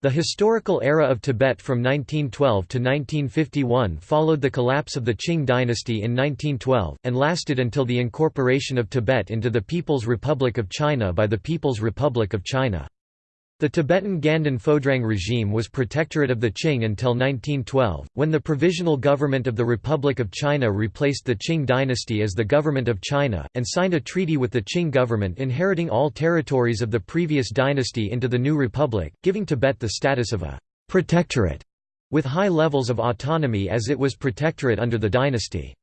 The historical era of Tibet from 1912 to 1951 followed the collapse of the Qing dynasty in 1912, and lasted until the incorporation of Tibet into the People's Republic of China by the People's Republic of China. The Tibetan Ganden Phodrang regime was protectorate of the Qing until 1912, when the Provisional Government of the Republic of China replaced the Qing dynasty as the Government of China, and signed a treaty with the Qing government inheriting all territories of the previous dynasty into the new republic, giving Tibet the status of a «protectorate» with high levels of autonomy as it was protectorate under the dynasty.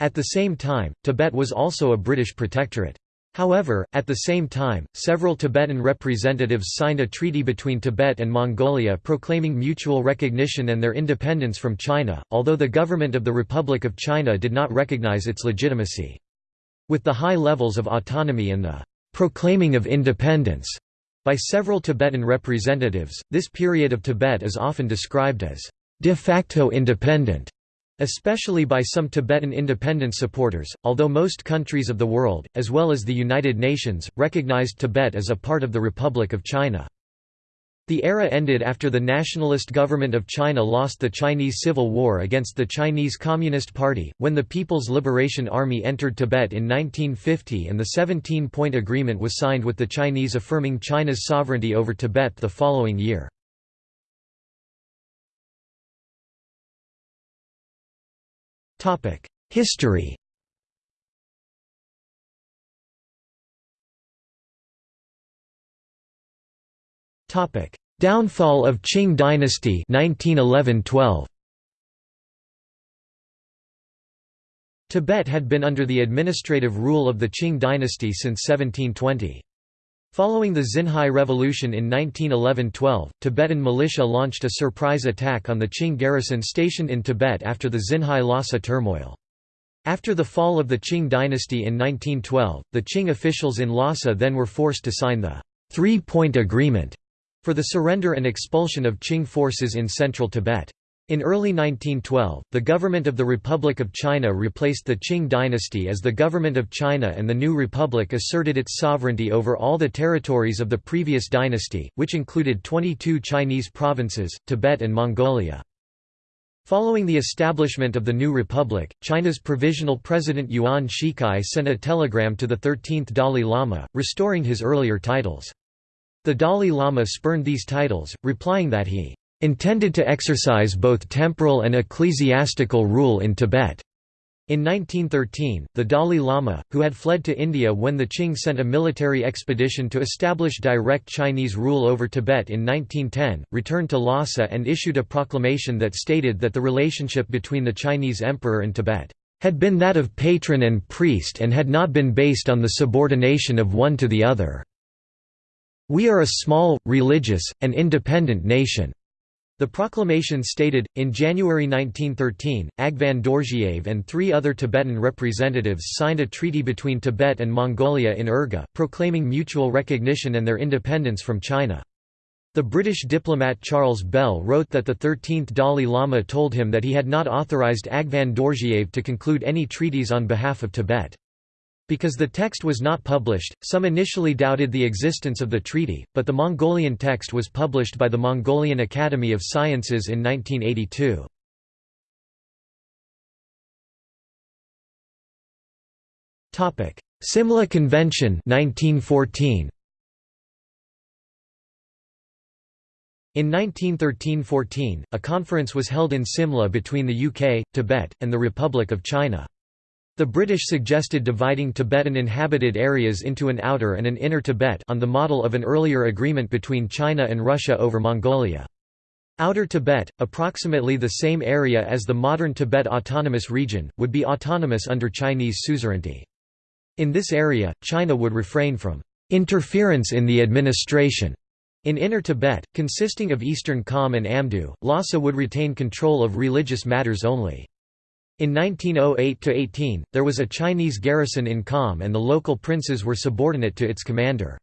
At the same time, Tibet was also a British protectorate. However, at the same time, several Tibetan representatives signed a treaty between Tibet and Mongolia proclaiming mutual recognition and their independence from China, although the government of the Republic of China did not recognize its legitimacy. With the high levels of autonomy and the «proclaiming of independence» by several Tibetan representatives, this period of Tibet is often described as «de facto independent» especially by some Tibetan independence supporters, although most countries of the world, as well as the United Nations, recognized Tibet as a part of the Republic of China. The era ended after the nationalist government of China lost the Chinese Civil War against the Chinese Communist Party, when the People's Liberation Army entered Tibet in 1950 and the 17-point agreement was signed with the Chinese affirming China's sovereignty over Tibet the following year. History. Downfall of Qing dynasty 1911-12 Tibet had been under the administrative rule of the Qing dynasty since 1720. Following the Xinhai Revolution in 1911–12, Tibetan militia launched a surprise attack on the Qing garrison stationed in Tibet after the Xinhai-Lhasa turmoil. After the fall of the Qing dynasty in 1912, the Qing officials in Lhasa then were forced to sign the Three-Point Agreement for the surrender and expulsion of Qing forces in central Tibet. In early 1912, the government of the Republic of China replaced the Qing dynasty as the government of China and the new republic asserted its sovereignty over all the territories of the previous dynasty, which included 22 Chinese provinces, Tibet and Mongolia. Following the establishment of the new republic, China's provisional president Yuan Shikai sent a telegram to the 13th Dalai Lama, restoring his earlier titles. The Dalai Lama spurned these titles, replying that he intended to exercise both temporal and ecclesiastical rule in Tibet. In 1913, the Dalai Lama, who had fled to India when the Qing sent a military expedition to establish direct Chinese rule over Tibet in 1910, returned to Lhasa and issued a proclamation that stated that the relationship between the Chinese emperor and Tibet had been that of patron and priest and had not been based on the subordination of one to the other. We are a small, religious, and independent nation. The proclamation stated, in January 1913, Agvan Dorjiev and three other Tibetan representatives signed a treaty between Tibet and Mongolia in Urga, proclaiming mutual recognition and their independence from China. The British diplomat Charles Bell wrote that the 13th Dalai Lama told him that he had not authorized Agvan Dorjiev to conclude any treaties on behalf of Tibet. Because the text was not published, some initially doubted the existence of the treaty, but the Mongolian text was published by the Mongolian Academy of Sciences in 1982. Simla Convention 1914. In 1913–14, a conference was held in Simla between the UK, Tibet, and the Republic of China. The British suggested dividing Tibetan inhabited areas into an outer and an inner Tibet on the model of an earlier agreement between China and Russia over Mongolia. Outer Tibet, approximately the same area as the modern Tibet Autonomous Region, would be autonomous under Chinese suzerainty. In this area, China would refrain from interference in the administration. In Inner Tibet, consisting of Eastern Kham and Amdo, Lhasa would retain control of religious matters only. In 1908–18, there was a Chinese garrison in Kham and the local princes were subordinate to its commander.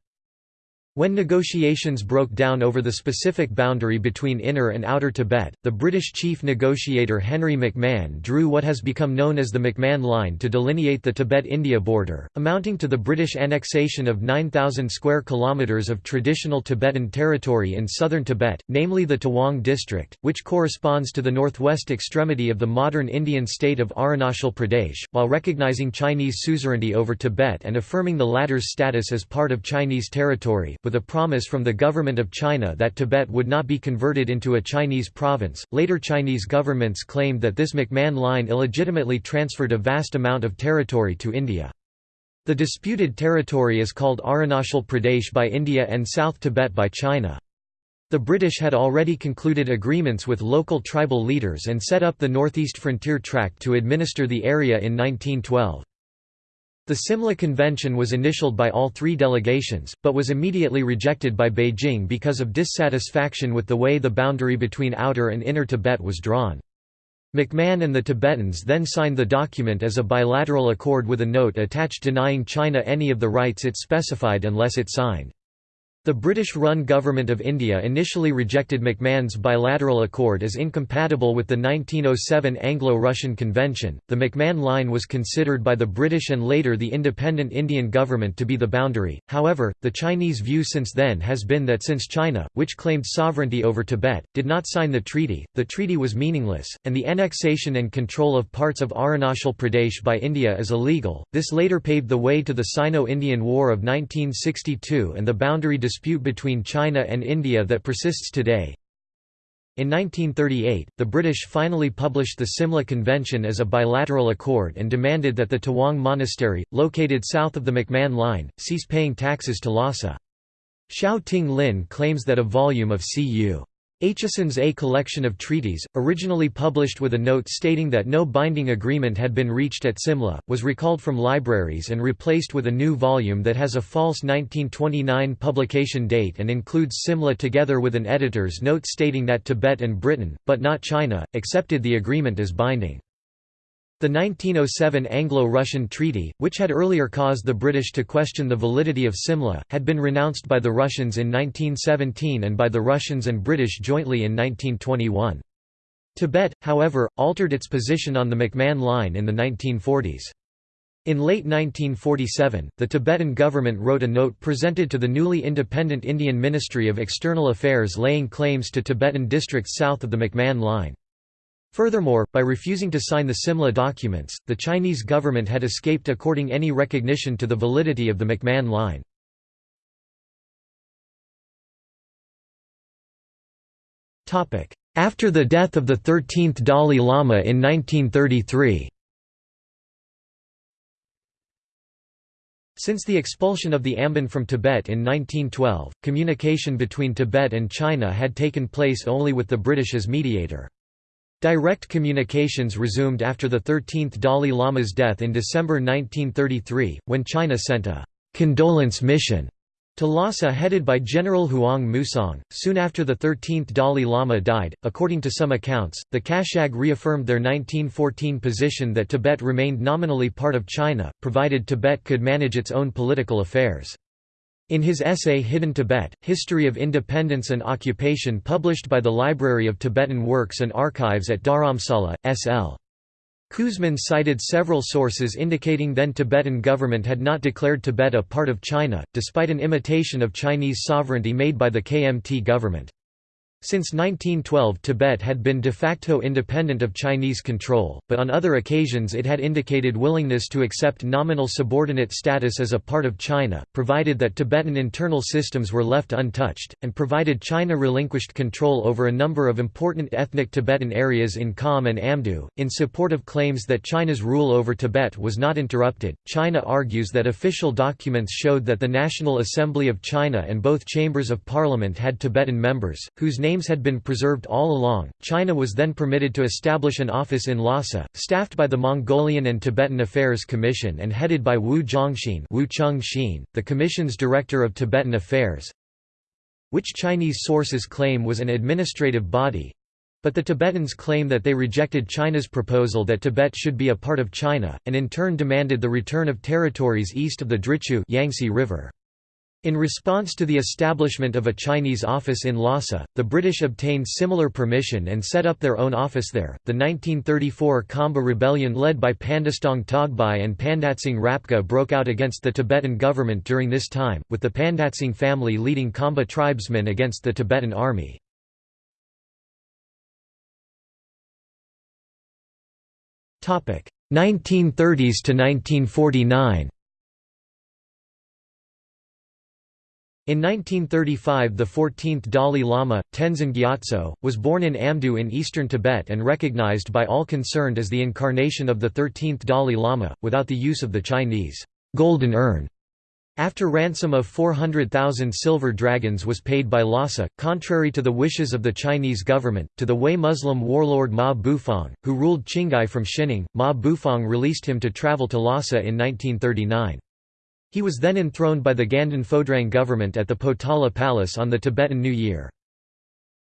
When negotiations broke down over the specific boundary between Inner and Outer Tibet, the British chief negotiator Henry McMahon drew what has become known as the McMahon Line to delineate the Tibet-India border, amounting to the British annexation of 9,000 square kilometres of traditional Tibetan territory in southern Tibet, namely the Tawang district, which corresponds to the northwest extremity of the modern Indian state of Arunachal Pradesh, while recognising Chinese suzerainty over Tibet and affirming the latter's status as part of Chinese territory, with a promise from the government of China that Tibet would not be converted into a Chinese province. Later Chinese governments claimed that this McMahon line illegitimately transferred a vast amount of territory to India. The disputed territory is called Arunachal Pradesh by India and South Tibet by China. The British had already concluded agreements with local tribal leaders and set up the Northeast Frontier Tract to administer the area in 1912. The Simla Convention was initialed by all three delegations, but was immediately rejected by Beijing because of dissatisfaction with the way the boundary between Outer and Inner Tibet was drawn. McMahon and the Tibetans then signed the document as a bilateral accord with a note attached denying China any of the rights it specified unless it signed. The British-run Government of India initially rejected McMahon's bilateral accord as incompatible with the 1907 Anglo-Russian Convention. The McMahon Line was considered by the British and later the independent Indian government to be the boundary. However, the Chinese view since then has been that since China, which claimed sovereignty over Tibet, did not sign the treaty, the treaty was meaningless, and the annexation and control of parts of Arunachal Pradesh by India is illegal. This later paved the way to the Sino-Indian War of 1962 and the boundary dispute between China and India that persists today. In 1938, the British finally published the Simla Convention as a bilateral accord and demanded that the Tawang Monastery, located south of the McMahon Line, cease paying taxes to Lhasa. Xiao Ting Lin claims that a volume of C.U. Aitchison's A Collection of Treaties, originally published with a note stating that no binding agreement had been reached at Simla, was recalled from libraries and replaced with a new volume that has a false 1929 publication date and includes Simla together with an editor's note stating that Tibet and Britain, but not China, accepted the agreement as binding. The 1907 Anglo-Russian Treaty, which had earlier caused the British to question the validity of Simla, had been renounced by the Russians in 1917 and by the Russians and British jointly in 1921. Tibet, however, altered its position on the McMahon Line in the 1940s. In late 1947, the Tibetan government wrote a note presented to the newly independent Indian Ministry of External Affairs laying claims to Tibetan districts south of the McMahon Line. Furthermore, by refusing to sign the Simla documents, the Chinese government had escaped according any recognition to the validity of the McMahon Line. After the death of the 13th Dalai Lama in 1933 Since the expulsion of the Amban from Tibet in 1912, communication between Tibet and China had taken place only with the British as mediator. Direct communications resumed after the 13th Dalai Lama's death in December 1933, when China sent a «condolence mission» to Lhasa headed by General Huang Musong. Soon after the 13th Dalai Lama died, according to some accounts, the Kashag reaffirmed their 1914 position that Tibet remained nominally part of China, provided Tibet could manage its own political affairs. In his essay Hidden Tibet, History of Independence and Occupation published by the Library of Tibetan Works and Archives at Dharamsala, S.L. Kuzmin cited several sources indicating then Tibetan government had not declared Tibet a part of China, despite an imitation of Chinese sovereignty made by the KMT government. Since 1912 Tibet had been de facto independent of Chinese control, but on other occasions it had indicated willingness to accept nominal subordinate status as a part of China, provided that Tibetan internal systems were left untouched, and provided China relinquished control over a number of important ethnic Tibetan areas in Kham and Amdo. In support of claims that China's rule over Tibet was not interrupted, China argues that official documents showed that the National Assembly of China and both chambers of parliament had Tibetan members, whose names had been preserved all along. China was then permitted to establish an office in Lhasa, staffed by the Mongolian and Tibetan Affairs Commission and headed by Wu Zhongxin, Wu Chengxin, the Commission's Director of Tibetan Affairs, which Chinese sources claim was an administrative body. But the Tibetans claim that they rejected China's proposal that Tibet should be a part of China, and in turn demanded the return of territories east of the Drichu Yangtze River. In response to the establishment of a Chinese office in Lhasa, the British obtained similar permission and set up their own office there. The 1934 Khamba rebellion led by Pandastong Togbai and Pandatsang Rapka broke out against the Tibetan government during this time, with the Pandatsang family leading Khamba tribesmen against the Tibetan army. Topic: 1930s to 1949. In 1935 the 14th Dalai Lama, Tenzin Gyatso, was born in Amdo in eastern Tibet and recognized by all concerned as the incarnation of the 13th Dalai Lama, without the use of the Chinese golden urn. After ransom of 400,000 silver dragons was paid by Lhasa, contrary to the wishes of the Chinese government, to the Hui Muslim warlord Ma Bufang, who ruled Qinghai from Xining, Ma Bufang released him to travel to Lhasa in 1939. He was then enthroned by the Ganden Phodrang government at the Potala Palace on the Tibetan New Year.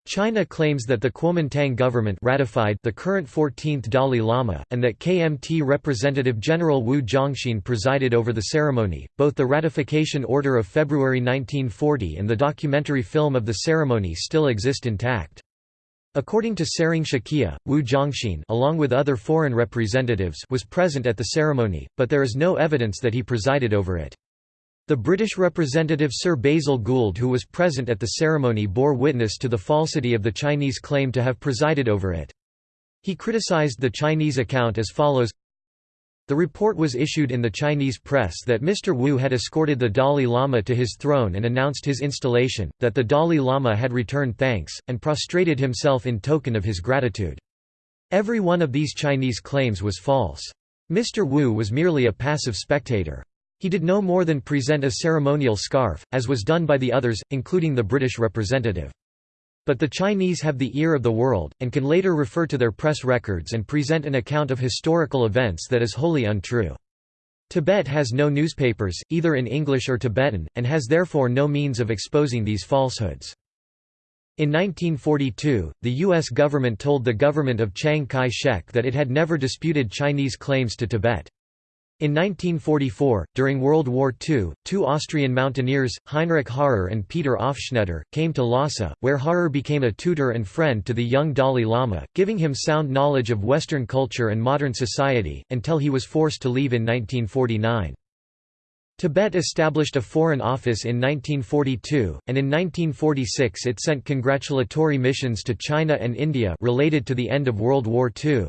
China claims that the Kuomintang government ratified the current 14th Dalai Lama, and that KMT Representative General Wu Zhongxin presided over the ceremony. Both the ratification order of February 1940 and the documentary film of the ceremony still exist intact. According to Tsering Shakya, Wu Zhongxin along with other foreign representatives was present at the ceremony, but there is no evidence that he presided over it. The British representative Sir Basil Gould who was present at the ceremony bore witness to the falsity of the Chinese claim to have presided over it. He criticized the Chinese account as follows the report was issued in the Chinese press that Mr. Wu had escorted the Dalai Lama to his throne and announced his installation, that the Dalai Lama had returned thanks, and prostrated himself in token of his gratitude. Every one of these Chinese claims was false. Mr. Wu was merely a passive spectator. He did no more than present a ceremonial scarf, as was done by the others, including the British representative. But the Chinese have the ear of the world, and can later refer to their press records and present an account of historical events that is wholly untrue. Tibet has no newspapers, either in English or Tibetan, and has therefore no means of exposing these falsehoods. In 1942, the U.S. government told the government of Chiang Kai-shek that it had never disputed Chinese claims to Tibet. In 1944, during World War II, two Austrian mountaineers, Heinrich Harrer and Peter Aufschnaiter, came to Lhasa, where Harrer became a tutor and friend to the young Dalai Lama, giving him sound knowledge of Western culture and modern society, until he was forced to leave in 1949. Tibet established a foreign office in 1942, and in 1946 it sent congratulatory missions to China and India related to the end of World War II.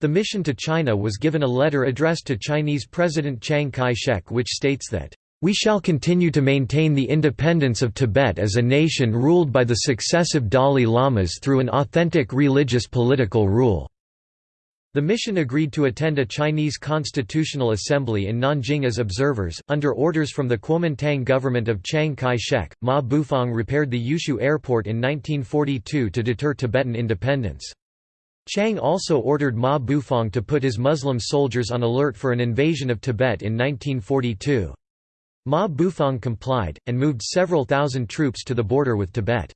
The mission to China was given a letter addressed to Chinese President Chiang Kai-shek which states that, "...we shall continue to maintain the independence of Tibet as a nation ruled by the successive Dalai Lamas through an authentic religious political rule." The mission agreed to attend a Chinese Constitutional Assembly in Nanjing as observers. Under orders from the Kuomintang government of Chiang Kai shek, Ma Bufang repaired the Yushu airport in 1942 to deter Tibetan independence. Chiang also ordered Ma Bufang to put his Muslim soldiers on alert for an invasion of Tibet in 1942. Ma Bufang complied, and moved several thousand troops to the border with Tibet.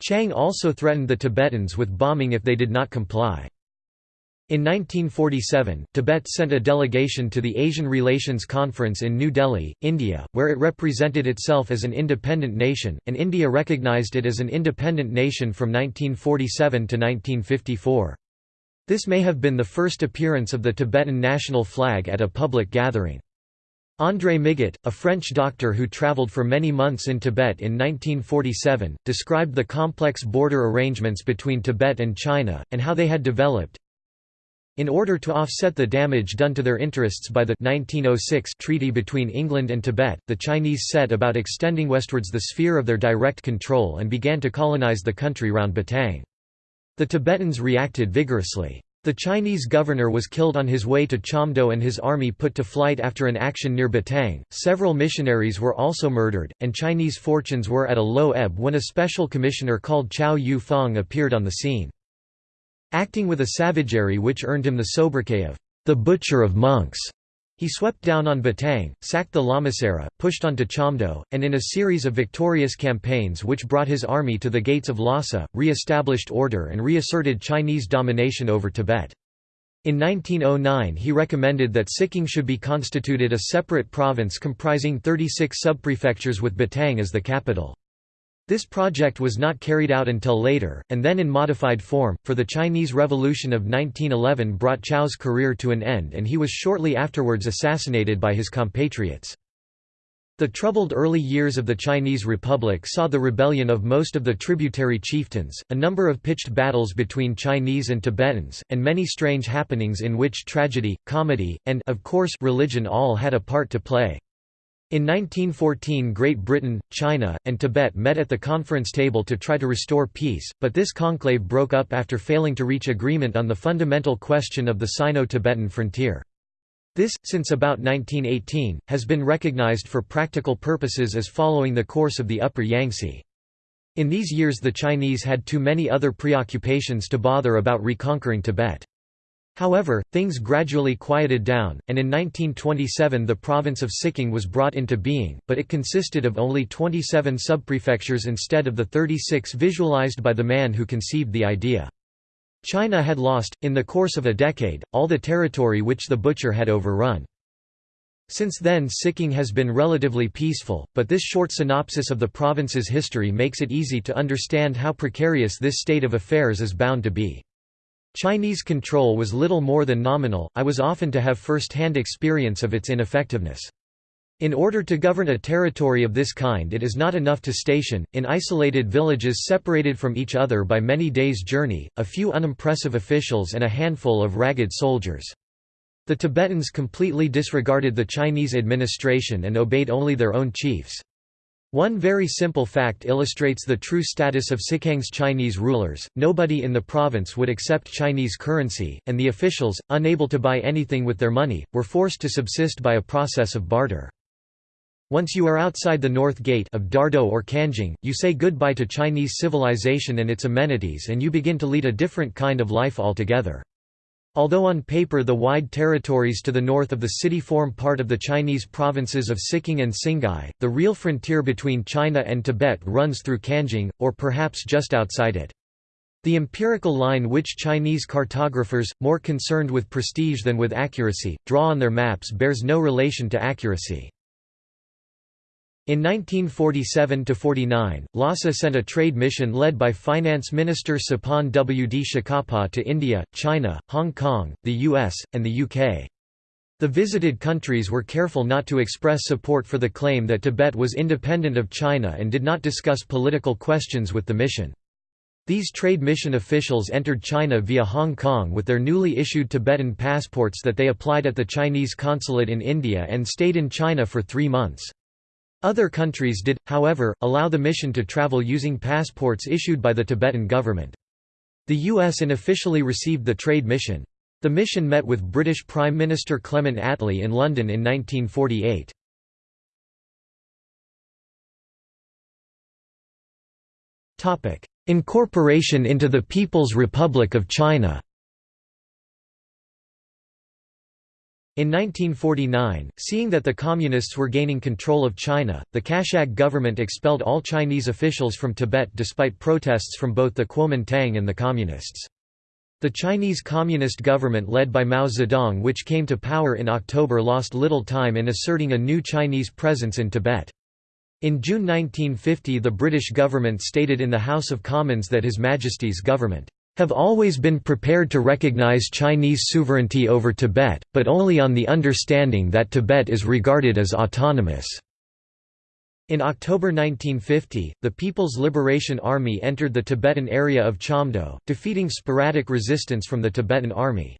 Chiang also threatened the Tibetans with bombing if they did not comply. In 1947, Tibet sent a delegation to the Asian Relations Conference in New Delhi, India, where it represented itself as an independent nation, and India recognized it as an independent nation from 1947 to 1954. This may have been the first appearance of the Tibetan national flag at a public gathering. André Migot, a French doctor who traveled for many months in Tibet in 1947, described the complex border arrangements between Tibet and China, and how they had developed. In order to offset the damage done to their interests by the 1906 treaty between England and Tibet, the Chinese set about extending westwards the sphere of their direct control and began to colonize the country round Batang. The Tibetans reacted vigorously. The Chinese governor was killed on his way to Chamdo and his army put to flight after an action near Batang. Several missionaries were also murdered, and Chinese fortunes were at a low ebb when a special commissioner called Chao Yu Fong appeared on the scene. Acting with a savagery which earned him the sobriquet of the Butcher of Monks. He swept down on Batang, sacked the Lamasery, pushed on to Chamdo, and in a series of victorious campaigns which brought his army to the gates of Lhasa, re-established order and reasserted Chinese domination over Tibet. In 1909 he recommended that Sikang should be constituted a separate province comprising 36 subprefectures with Batang as the capital. This project was not carried out until later, and then in modified form, for the Chinese Revolution of 1911 brought Chow's career to an end and he was shortly afterwards assassinated by his compatriots. The troubled early years of the Chinese Republic saw the rebellion of most of the tributary chieftains, a number of pitched battles between Chinese and Tibetans, and many strange happenings in which tragedy, comedy, and of course religion all had a part to play. In 1914 Great Britain, China, and Tibet met at the conference table to try to restore peace, but this conclave broke up after failing to reach agreement on the fundamental question of the Sino-Tibetan frontier. This, since about 1918, has been recognized for practical purposes as following the course of the upper Yangtze. In these years the Chinese had too many other preoccupations to bother about reconquering Tibet. However, things gradually quieted down, and in 1927 the province of Sikang was brought into being, but it consisted of only 27 subprefectures instead of the 36 visualized by the man who conceived the idea. China had lost, in the course of a decade, all the territory which the butcher had overrun. Since then Sikang has been relatively peaceful, but this short synopsis of the province's history makes it easy to understand how precarious this state of affairs is bound to be. Chinese control was little more than nominal, I was often to have first-hand experience of its ineffectiveness. In order to govern a territory of this kind it is not enough to station, in isolated villages separated from each other by many days' journey, a few unimpressive officials and a handful of ragged soldiers. The Tibetans completely disregarded the Chinese administration and obeyed only their own chiefs. One very simple fact illustrates the true status of Sikang's Chinese rulers, nobody in the province would accept Chinese currency, and the officials, unable to buy anything with their money, were forced to subsist by a process of barter. Once you are outside the North Gate of Dardo or Kangting, you say goodbye to Chinese civilization and its amenities and you begin to lead a different kind of life altogether. Although on paper the wide territories to the north of the city form part of the Chinese provinces of Sikang and Singhai, the real frontier between China and Tibet runs through Kangting, or perhaps just outside it. The empirical line which Chinese cartographers, more concerned with prestige than with accuracy, draw on their maps bears no relation to accuracy. In 1947–49, Lhasa sent a trade mission led by Finance Minister Tsepon W. D. Shakabpa to India, China, Hong Kong, the US, and the UK. The visited countries were careful not to express support for the claim that Tibet was independent of China and did not discuss political questions with the mission. These trade mission officials entered China via Hong Kong with their newly issued Tibetan passports that they applied at the Chinese consulate in India and stayed in China for three months. Other countries did, however, allow the mission to travel using passports issued by the Tibetan government. The US unofficially received the trade mission. The mission met with British Prime Minister Clement Attlee in London in 1948. Incorporation into the People's Republic of China In 1949, seeing that the Communists were gaining control of China, the Kashag government expelled all Chinese officials from Tibet despite protests from both the Kuomintang and the Communists. The Chinese Communist government led by Mao Zedong which came to power in October lost little time in asserting a new Chinese presence in Tibet. In June 1950 the British government stated in the House of Commons that His Majesty's government have always been prepared to recognize Chinese sovereignty over Tibet, but only on the understanding that Tibet is regarded as autonomous. In October 1950, the People's Liberation Army entered the Tibetan area of Chamdo, defeating sporadic resistance from the Tibetan Army.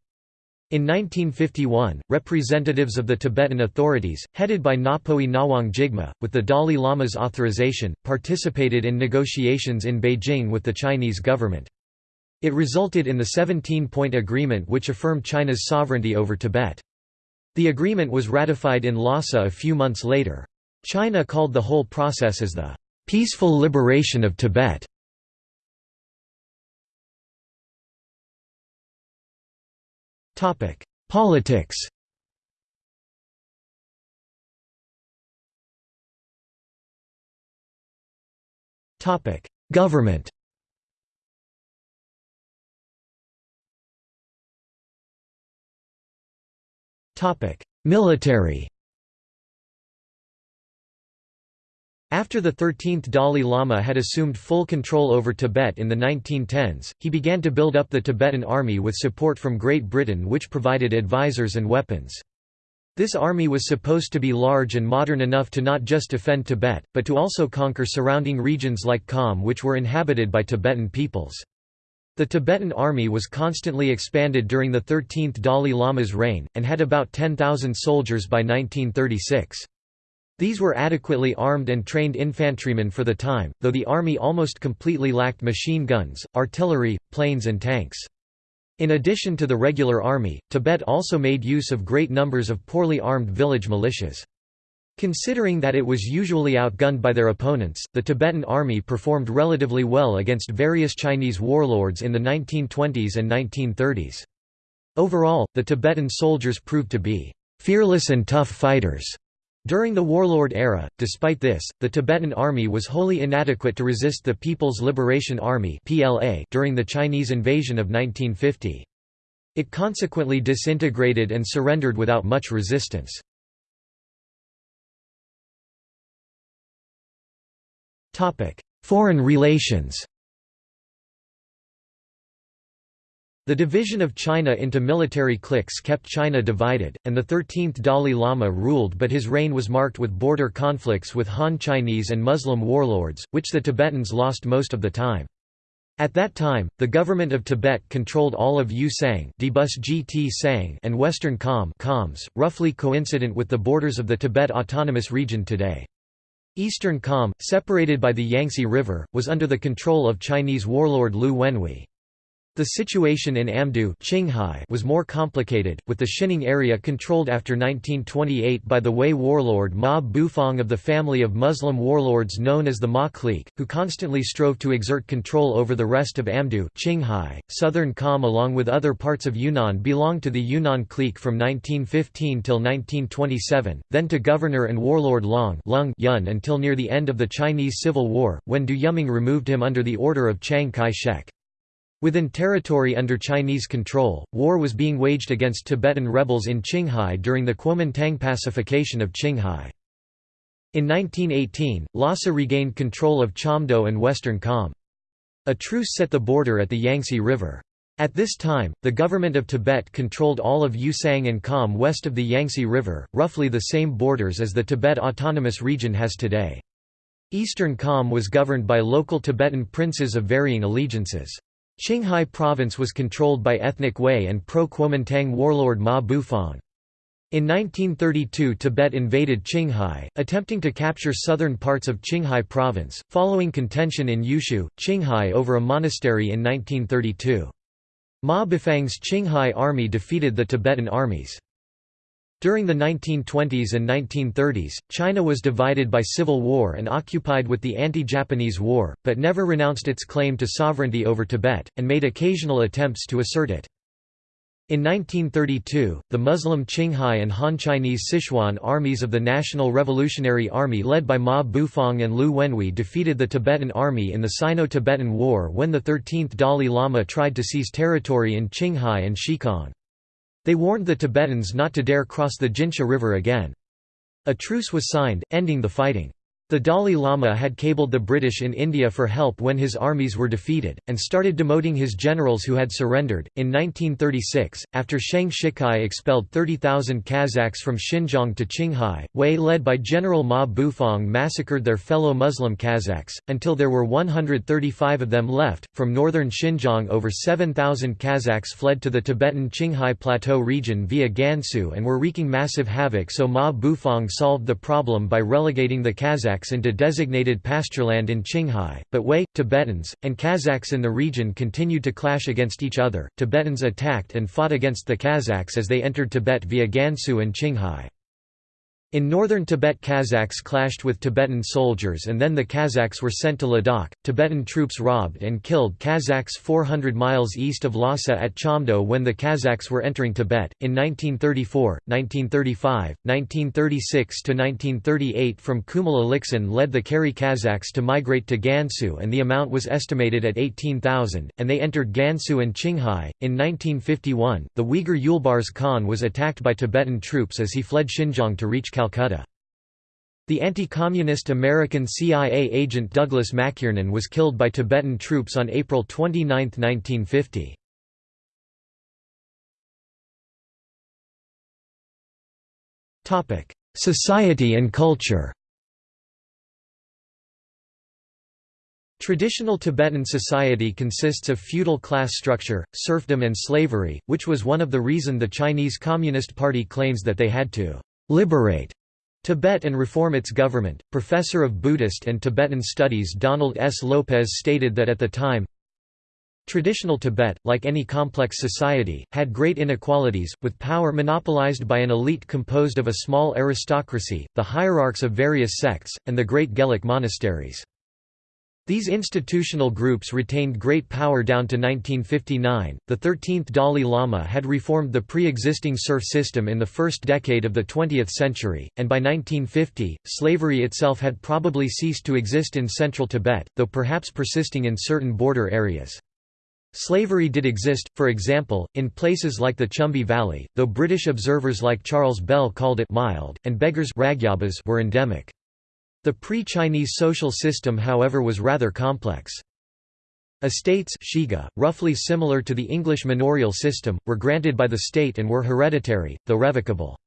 In 1951, representatives of the Tibetan authorities, headed by Ngapoi Ngawang Jigme, with the Dalai Lama's authorization, participated in negotiations in Beijing with the Chinese government. It resulted in the 17-point agreement which affirmed China's sovereignty over Tibet. The agreement was ratified in Lhasa a few months later. China called the whole process as the peaceful liberation of Tibet. Politics Government Military After the 13th Dalai Lama had assumed full control over Tibet in the 1910s, he began to build up the Tibetan army with support from Great Britain which provided advisors and weapons. This army was supposed to be large and modern enough to not just defend Tibet, but to also conquer surrounding regions like Kham which were inhabited by Tibetan peoples. The Tibetan army was constantly expanded during the 13th Dalai Lama's reign, and had about 10,000 soldiers by 1936. These were adequately armed and trained infantrymen for the time, though the army almost completely lacked machine guns, artillery, planes and tanks. In addition to the regular army, Tibet also made use of great numbers of poorly armed village militias. Considering that it was usually outgunned by their opponents, the Tibetan army performed relatively well against various Chinese warlords in the 1920s and 1930s. Overall, the Tibetan soldiers proved to be fearless and tough fighters. During the warlord era, despite this, the Tibetan army was wholly inadequate to resist the People's Liberation Army during the Chinese invasion of 1950. It consequently disintegrated and surrendered without much resistance. Foreign relations The division of China into military cliques kept China divided, and the 13th Dalai Lama ruled but his reign was marked with border conflicts with Han Chinese and Muslim warlords, which the Tibetans lost most of the time. At that time, the government of Tibet controlled all of Ü-Tsang and Western Kham roughly coincident with the borders of the Tibet Autonomous Region today. Eastern Kham, separated by the Yangtze River, was under the control of Chinese warlord Liu Wenhui. The situation in Amdo Qinghai was more complicated, with the Xining area controlled after 1928 by the Hui warlord Ma Bufang of the family of Muslim warlords known as the Ma clique, who constantly strove to exert control over the rest of Amdo Qinghai. .Southern Kham along with other parts of Yunnan belonged to the Yunnan clique from 1915 till 1927, then to governor and warlord Long Lung Yun until near the end of the Chinese Civil War, when Du Yuming removed him under the order of Chiang Kai-shek. Within territory under Chinese control, war was being waged against Tibetan rebels in Qinghai during the Kuomintang pacification of Qinghai. In 1918, Lhasa regained control of Chamdo and Western Kham. A truce set the border at the Yangtze River. At this time, the government of Tibet controlled all of Ü-Tsang and Kham west of the Yangtze River, roughly the same borders as the Tibet Autonomous Region has today. Eastern Kham was governed by local Tibetan princes of varying allegiances. Qinghai province was controlled by ethnic Hui and pro-Kuomintang warlord Ma Bufang. In 1932 Tibet invaded Qinghai, attempting to capture southern parts of Qinghai province, following contention in Yushu, Qinghai over a monastery in 1932. Ma Bufang's Qinghai army defeated the Tibetan armies. During the 1920s and 1930s, China was divided by civil war and occupied with the anti-Japanese war, but never renounced its claim to sovereignty over Tibet, and made occasional attempts to assert it. In 1932, the Muslim Qinghai and Han Chinese Sichuan armies of the National Revolutionary Army led by Ma Bufang and Liu Wenhui defeated the Tibetan army in the Sino-Tibetan War when the 13th Dalai Lama tried to seize territory in Qinghai and Xikang. They warned the Tibetans not to dare cross the Jinsha River again. A truce was signed, ending the fighting. The Dalai Lama had cabled the British in India for help when his armies were defeated, and started demoting his generals who had surrendered. In 1936, after Sheng Shicai expelled 30,000 Kazakhs from Xinjiang to Qinghai, Hui led by General Ma Bufang massacred their fellow Muslim Kazakhs, until there were 135 of them left. From northern Xinjiang, over 7,000 Kazakhs fled to the Tibetan Qinghai Plateau region via Gansu and were wreaking massive havoc, so Ma Bufang solved the problem by relegating the Kazakhs into designated pastureland in Qinghai, but Hui, Tibetans, and Kazakhs in the region continued to clash against each other. Tibetans attacked and fought against the Kazakhs as they entered Tibet via Gansu and Qinghai. In northern Tibet Kazakhs clashed with Tibetan soldiers and then the Kazakhs were sent to Ladakh. Tibetan troops robbed and killed Kazakhs 400 miles east of Lhasa at Chamdo when the Kazakhs were entering Tibet. In 1934, 1935, 1936 to 1938 from Kumal Alixin led the Kari Kazakhs to migrate to Gansu and the amount was estimated at 18,000, and they entered Gansu and Qinghai. In 1951, the Uyghur Yulbars Khan was attacked by Tibetan troops as he fled Xinjiang to reach Calcutta. The anti-communist American CIA agent Douglas McKiernan was killed by Tibetan troops on April 29, 1950. Society and culture Traditional Tibetan society consists of feudal class structure, serfdom and slavery, which was one of the reason the Chinese Communist Party claims that they had to liberate Tibet and reform its government. Professor of Buddhist and Tibetan Studies Donald S. Lopez stated that at the time, Traditional Tibet, like any complex society, had great inequalities, with power monopolized by an elite composed of a small aristocracy, the hierarchs of various sects, and the great Gelug monasteries. These institutional groups retained great power down to 1959. The 13th Dalai Lama had reformed the pre existing serf system in the first decade of the 20th century, and by 1950, slavery itself had probably ceased to exist in central Tibet, though perhaps persisting in certain border areas. Slavery did exist, for example, in places like the Chumbi Valley, though British observers like Charles Bell called it mild, and beggars were endemic. The pre-Chinese social system however was rather complex. Estates shiga, roughly similar to the English manorial system, were granted by the state and were hereditary, though revocable.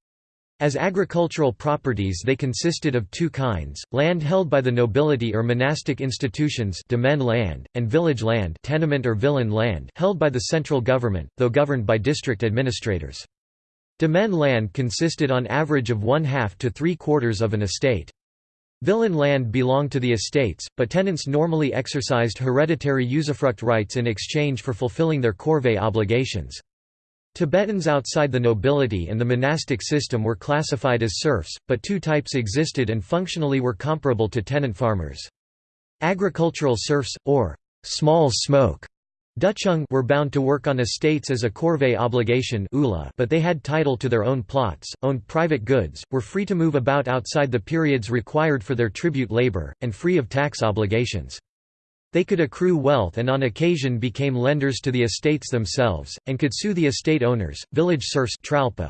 As agricultural properties they consisted of two kinds, land held by the nobility or monastic institutions land, and village land tenement or villein land held by the central government, though governed by district administrators. Demesne land consisted on average of one-half to three-quarters of an estate. Villein land belonged to the estates, but tenants normally exercised hereditary usufruct rights in exchange for fulfilling their corvée obligations. Tibetans outside the nobility and the monastic system were classified as serfs, but two types existed and functionally were comparable to tenant farmers. Agricultural serfs, or small smoke, Duchung were bound to work on estates as a corvée obligation but they had title to their own plots, owned private goods, were free to move about outside the periods required for their tribute labor, and free of tax obligations. They could accrue wealth and on occasion became lenders to the estates themselves, and could sue the estate owners. Village serfs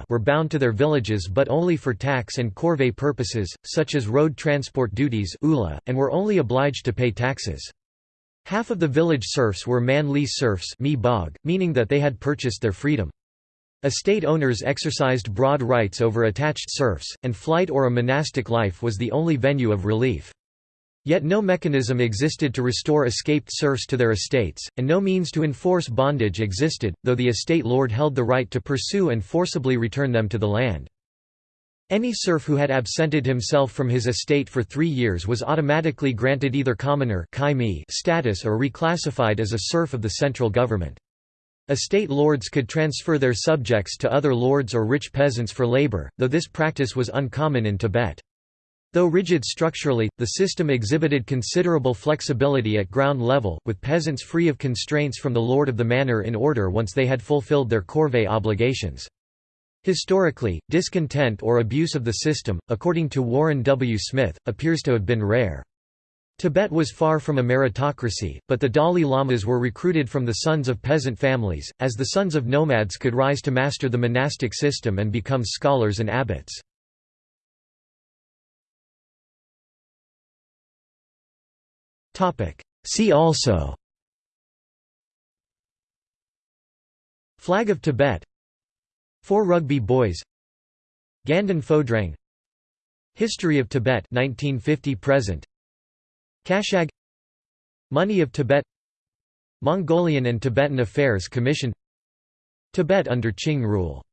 were bound to their villages but only for tax and corvée purposes, such as road transport duties and were only obliged to pay taxes. Half of the village serfs were man-lease serfs meaning that they had purchased their freedom. Estate owners exercised broad rights over attached serfs, and flight or a monastic life was the only venue of relief. Yet no mechanism existed to restore escaped serfs to their estates, and no means to enforce bondage existed, though the estate lord held the right to pursue and forcibly return them to the land. Any serf who had absented himself from his estate for three years was automatically granted either commoner status or reclassified as a serf of the central government. Estate lords could transfer their subjects to other lords or rich peasants for labor, though this practice was uncommon in Tibet. Though rigid structurally, the system exhibited considerable flexibility at ground level, with peasants free of constraints from the lord of the manor in order once they had fulfilled their corvée obligations. Historically, discontent or abuse of the system, according to Warren W. Smith, appears to have been rare. Tibet was far from a meritocracy, but the Dalai Lamas were recruited from the sons of peasant families, as the sons of nomads could rise to master the monastic system and become scholars and abbots. See also Flag of Tibet Four Rugby Boys. Ganden Phodrang History of Tibet 1950 present. Kashag. Money of Tibet. Mongolian and Tibetan Affairs Commission. Tibet under Qing rule